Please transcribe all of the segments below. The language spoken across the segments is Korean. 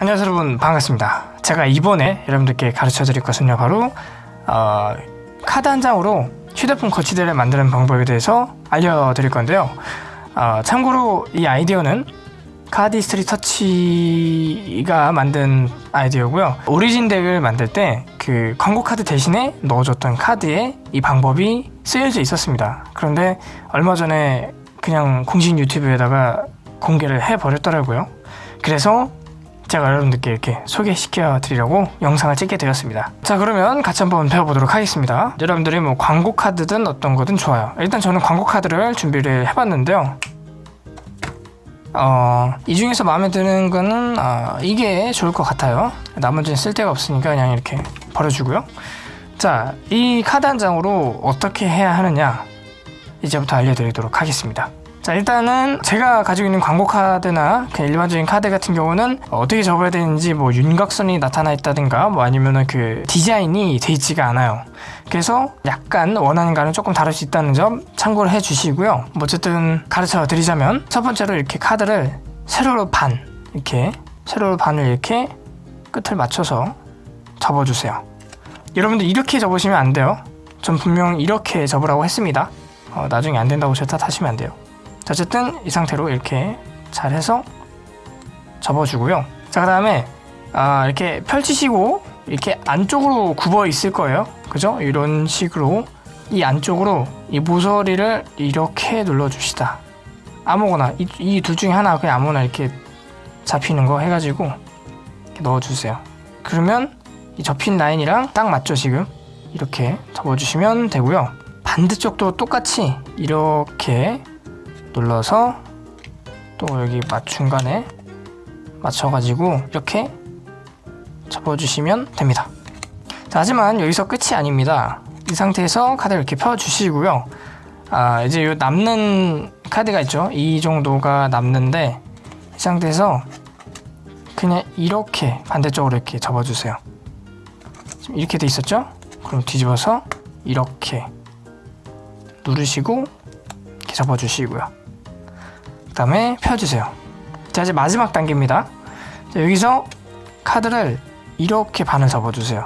안녕하세요 여러분. 반갑습니다. 제가 이번에 여러분들께 가르쳐 드릴 것은요 바로 어, 카드 한 장으로 휴대폰 거치대를 만드는 방법에 대해서 알려드릴 건데요. 어, 참고로 이 아이디어는 카디스트리 터치가 만든 아이디어고요. Origin deck을 만들 때 그 광고 카드 대신에 넣어줬던 카드에 이 방법이 쓰여져 있었습니다. 그런데 얼마 전에 그냥 공식 유튜브에다가 공개를 해버렸더라고요. 그래서 제가 여러분들께 이렇게 소개시켜 드리려고 영상을 찍게 되었습니다. 자 그러면 같이 한번 배워보도록 하겠습니다. 여러분들이 뭐 광고 카드든 어떤 거든 좋아요. 일단 저는 광고 카드를 준비를 해봤는데요. 어, 이 중에서 마음에 드는 거는 어, 이게 좋을 것 같아요. 나머지는 쓸데가 없으니까 그냥 이렇게 버려주고요. 자 이 카드 한 장으로 어떻게 해야 하느냐 이제부터 알려드리도록 하겠습니다 자 일단은 제가 가지고 있는 광고 카드나 그냥 일반적인 카드 같은 경우는 어떻게 접어야 되는지 뭐 윤곽선이 나타나 있다든가 뭐 아니면은 그 디자인이 돼 있지가 않아요. 그래서 약간 원하는 거는 조금 다를 수 있다는 점 참고를 해 주시고요. 뭐 어쨌든 가르쳐 드리자면 첫 번째로 이렇게 카드를 세로로 반 이렇게 세로로 반을 이렇게 끝을 맞춰서 접어주세요. 여러분들 이렇게 접으시면 안 돼요. 전 분명 이렇게 접으라고 했습니다. 어, 나중에 안 된다고 절대 하시면 안 돼요 자, 어쨌든 이 상태로 이렇게 잘 해서 접어주고요. 자 그 다음에 아, 이렇게 펼치시고 이렇게 안쪽으로 굽어 있을 거예요. 그죠? 이런 식으로 이 안쪽으로 이 모서리를 이렇게 눌러줍시다. 아무거나 이둘 중에 하나 그냥 아무나 이렇게 잡히는 거 해가지고 이렇게 넣어주세요. 그러면 이 접힌 라인이랑 딱 맞죠 지금? 이렇게 접어주시면 되고요. 반대쪽도 똑같이 이렇게 눌러서 또 여기 맞 중간에 맞춰가지고 이렇게 접어주시면 됩니다. 자, 하지만 여기서 끝이 아닙니다. 이 상태에서 카드를 이렇게 펴주시고요. 아 이제 요 남는 카드가 있죠? 이 정도가 남는데 이 상태에서 그냥 이렇게 반대쪽으로 이렇게 접어주세요. 이렇게 돼 있었죠? 그럼 뒤집어서 이렇게 누르시고 이렇게 접어주시고요. 그 다음에 펴주세요. 자 이제 마지막 단계입니다. 자, 여기서 카드를 이렇게 반을 접어주세요.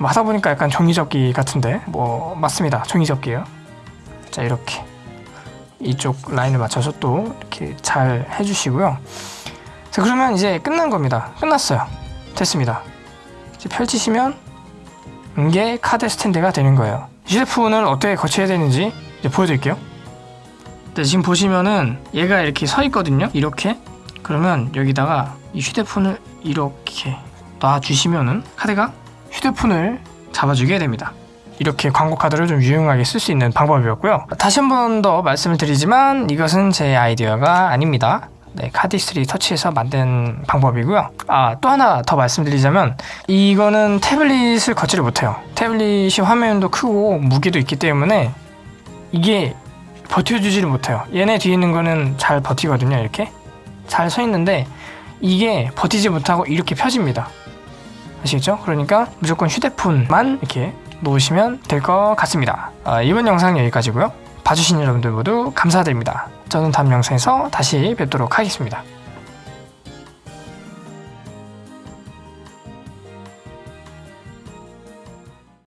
뭐 하다 보니까 약간 종이접기 같은데? 뭐 맞습니다. 종이접기예요. 자 이렇게. 이쪽 라인을 맞춰서 또 이렇게 잘 해주시고요. 자 그러면 이제 끝난 겁니다. 끝났어요. 됐습니다. 이제 펼치시면 이게 카드 스탠드가 되는 거예요. 휴대폰을 어떻게 거쳐야 되는지 이제 보여드릴게요 네, 지금 보시면은 얘가 이렇게 서 있거든요. 이렇게. 그러면 여기다가 이 휴대폰을 이렇게 놔주시면은 카드가 휴대폰을 잡아주게 됩니다. 이렇게 광고 카드를 좀 유용하게 쓸 수 있는 방법이었고요. 다시 한 번 더 말씀을 드리지만 이것은 제 아이디어가 아닙니다. 네, 카디스트리 터치에서 만든 방법이고요. 아 또 하나 더 말씀드리자면 이거는 태블릿을 거치를 못해요. 태블릿이 화면도 크고 무게도 있기 때문에 이게 버텨주지를 못해요. 얘네 뒤에 있는 거는 잘 버티거든요 이렇게. 잘 서 있는데 이게 버티지 못하고 이렇게 펴집니다. 아시겠죠? 그러니까 무조건 휴대폰만 이렇게 놓으시면 될 것 같습니다. 아, 이번 영상 여기까지고요. 봐주신 여러분들 모두 감사드립니다. 저는 다음 영상에서 다시 뵙도록 하겠습니다